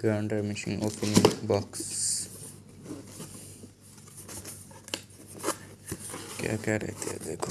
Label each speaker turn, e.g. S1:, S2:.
S1: Grinder machine opening box क्या क्या रहते हैं देखो।